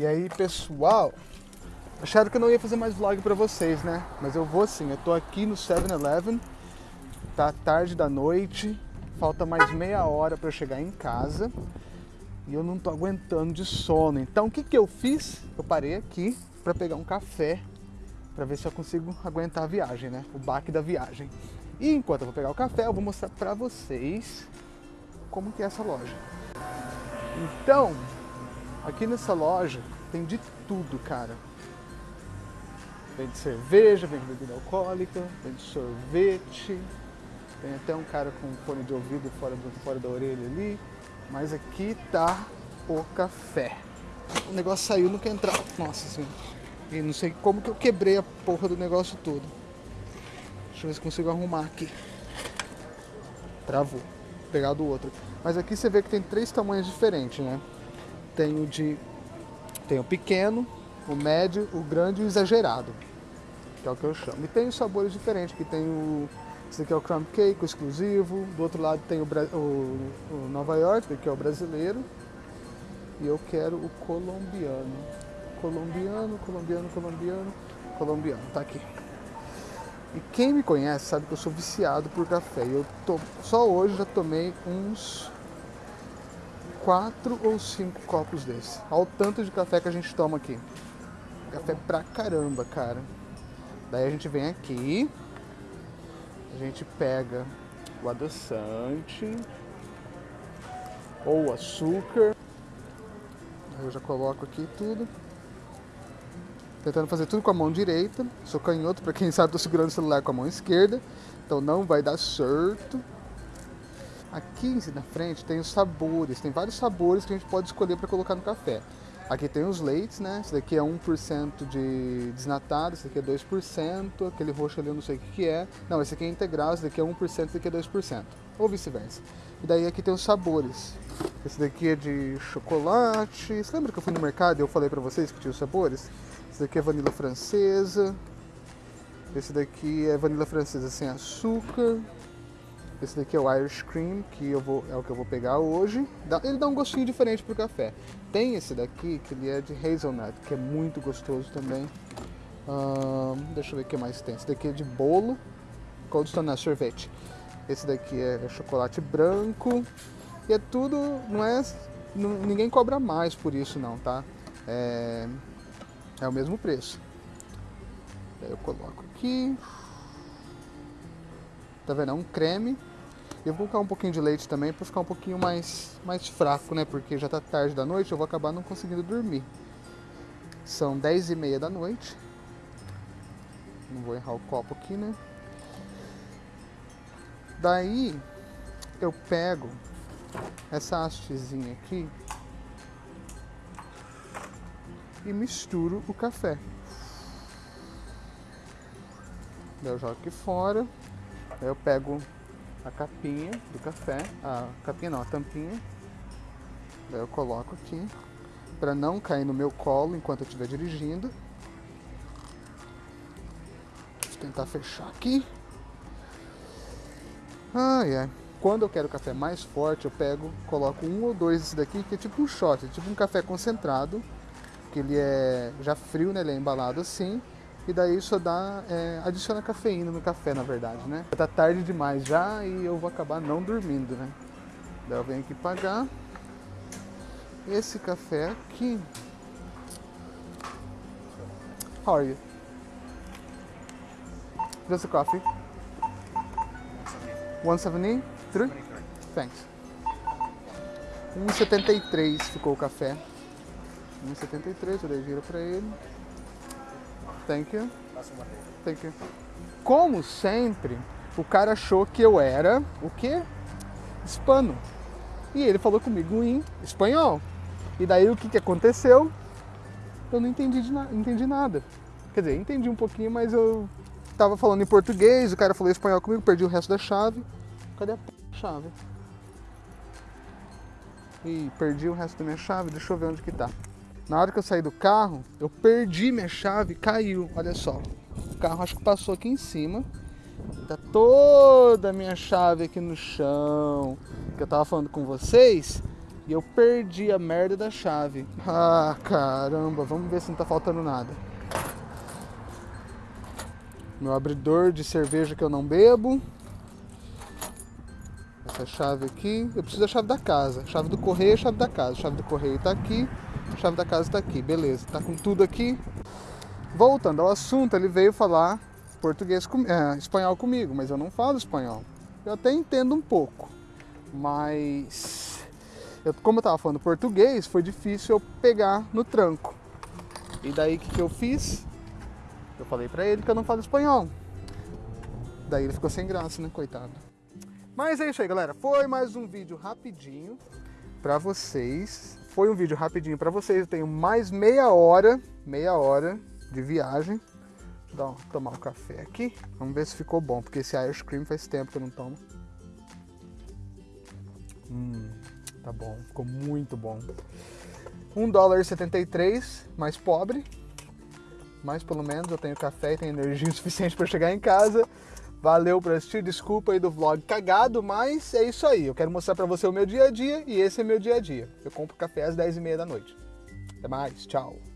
E aí, pessoal, acharam que eu não ia fazer mais vlog pra vocês, né? Mas eu vou sim, eu tô aqui no 7-Eleven, tá tarde da noite, falta mais meia hora pra eu chegar em casa e eu não tô aguentando de sono. Então o que que eu fiz? Eu parei aqui pra pegar um café pra ver se eu consigo aguentar a viagem, né? O baque da viagem. E enquanto eu vou pegar o café, eu vou mostrar pra vocês como que é essa loja. Então, Aqui nessa loja tem de tudo, cara. Vende cerveja, vende bebida alcoólica, vende sorvete. Tem até um cara com fone de ouvido fora, do, fora da orelha ali. Mas aqui tá o café. O negócio saiu, não quer entrar. Nossa senhora. E não sei como que eu quebrei a porra do negócio todo. Deixa eu ver se consigo arrumar aqui. Travou. Vou pegar do outro. Mas aqui você vê que tem três tamanhos diferentes, né? Tem o de tem o pequeno, o médio, o grande e o exagerado, que é o que eu chamo. E tem os sabores diferentes, que tem o esse aqui é o crumb cake, o exclusivo, do outro lado tem o, o, o Nova York, que é o brasileiro, e eu quero o colombiano. Colombiano, colombiano, colombiano, colombiano, tá aqui. E quem me conhece sabe que eu sou viciado por café. Eu tô, só hoje já tomei uns quatro ou cinco copos desse. Olha o tanto de café que a gente toma aqui. Café pra caramba, cara. Daí a gente vem aqui, a gente pega o adoçante ou açúcar. Eu já coloco aqui tudo. Tentando fazer tudo com a mão direita. Sou canhoto, para quem sabe, tô segurando o celular com a mão esquerda. Então não vai dar certo. Aqui na frente tem os sabores, tem vários sabores que a gente pode escolher para colocar no café. Aqui tem os leites, né? Esse daqui é 1% de desnatado, esse daqui é 2%, aquele roxo ali eu não sei o que, é. Não, esse aqui é integral, esse daqui é 1%, esse daqui é 2%. Ou vice-versa. E daí aqui tem os sabores. Esse daqui é de chocolate. Você lembra que eu fui no mercado e eu falei pra vocês que tinha os sabores? Esse daqui é vanila francesa. Esse daqui é vanila francesa sem açúcar. Esse daqui é o Irish Cream, que eu vou, é o que eu vou pegar hoje. Ele dá um gostinho diferente pro café. Tem esse daqui, que ele é de hazelnut, que é muito gostoso também. deixa eu ver o que mais tem. Esse daqui é de bolo, Cold Stone é sorvete. Esse daqui é chocolate branco. E é tudo, não é... ninguém cobra mais por isso não, tá? É, é o mesmo preço. Aí eu coloco aqui. Tá vendo? É um creme eu vou colocar um pouquinho de leite também para ficar um pouquinho mais, mais fraco, né? Porque já tá tarde da noite, eu vou acabar não conseguindo dormir. São 10 e meia da noite. Não vou errar o copo aqui, né? Daí eu pego essa hastezinha aqui e misturo o café. Daí eu jogo aqui fora. Daí eu pego a capinha do café, a capinha não, a tampinha. Daí eu coloco aqui para não cair no meu colo enquanto eu estiver dirigindo. Deixa eu tentar fechar aqui. Ah, é. Quando eu quero café mais forte, eu pego, coloco um ou dois desse daqui, que é tipo um shot, é tipo um café concentrado, que ele é já frio, né? Ele é embalado assim e daí só dá, é, adiciona cafeína no café, na verdade, né? Tá tarde demais já e eu vou acabar não dormindo, né? Daí eu venho aqui pagar. Esse café aqui... How are you? Just a coffee. 173? Thanks. 1,73 ficou o café. 1,73, eu dei giro pra ele. Thank you. Thank you. Como sempre, o cara achou que eu era o quê? Hispano. E ele falou comigo em espanhol. E daí o que, que aconteceu? Eu não entendi, de na entendi nada. Quer dizer, entendi um pouquinho, mas eu tava falando em português, o cara falou espanhol comigo, perdi o resto da chave. Cadê a chave? Ih, perdi o resto da minha chave, deixa eu ver onde que tá. Na hora que eu saí do carro, eu perdi minha chave, caiu, olha só. O carro acho que passou aqui em cima. Tá toda a minha chave aqui no chão. Que eu tava falando com vocês. E eu perdi a merda da chave. Ah, caramba, vamos ver se não tá faltando nada. Meu abridor de cerveja que eu não bebo. Chave aqui. Eu preciso da chave da casa. Chave do correio chave da casa. Chave do correio tá aqui. Chave da casa tá aqui. Beleza, tá com tudo aqui. Voltando ao assunto, ele veio falar português com, é, espanhol comigo, mas eu não falo espanhol. Eu até entendo um pouco, mas eu, como eu tava falando português, foi difícil eu pegar no tranco. E daí o que, que eu fiz? Eu falei pra ele que eu não falo espanhol. Daí ele ficou sem graça, né, coitado. Mas é isso aí, galera. Foi mais um vídeo rapidinho pra vocês. Foi um vídeo rapidinho pra vocês. Eu tenho mais meia hora, meia hora de viagem. Vou tomar um café aqui. Vamos ver se ficou bom, porque esse ice cream faz tempo que eu não tomo. Hum, tá bom, ficou muito bom. 1 dólar e 73, mais pobre. Mas pelo menos eu tenho café e tenho energia suficiente para chegar em casa. Valeu por assistir, desculpa aí do vlog cagado, mas é isso aí. Eu quero mostrar para você o meu dia a dia e esse é meu dia a dia. Eu compro café às 10h30 da noite. Até mais, tchau.